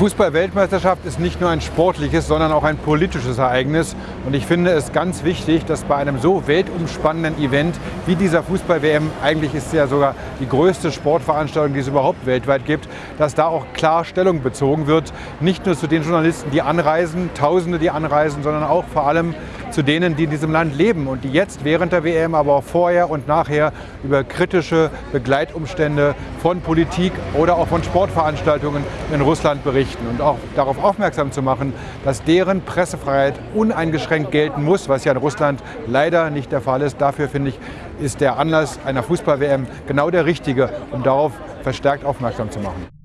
Fußball-Weltmeisterschaft ist nicht nur ein sportliches, sondern auch ein politisches Ereignis. Und ich finde es ganz wichtig, dass bei einem so weltumspannenden Event wie dieser Fußball-WM, eigentlich ist es ja sogar die größte Sportveranstaltung, die es überhaupt weltweit gibt, dass da auch klar Stellung bezogen wird. Nicht nur zu den Journalisten, die anreisen, Tausende, die anreisen, sondern auch vor allem zu denen, die in diesem Land leben und die jetzt während der WM, aber auch vorher und nachher über kritische Begleitumstände von Politik oder auch von Sportveranstaltungen in Russland berichten und auch darauf aufmerksam zu machen, dass deren Pressefreiheit uneingeschränkt gelten muss, was ja in Russland leider nicht der Fall ist. Dafür finde ich, ist der Anlass einer Fußball-WM genau der richtige, um darauf verstärkt aufmerksam zu machen.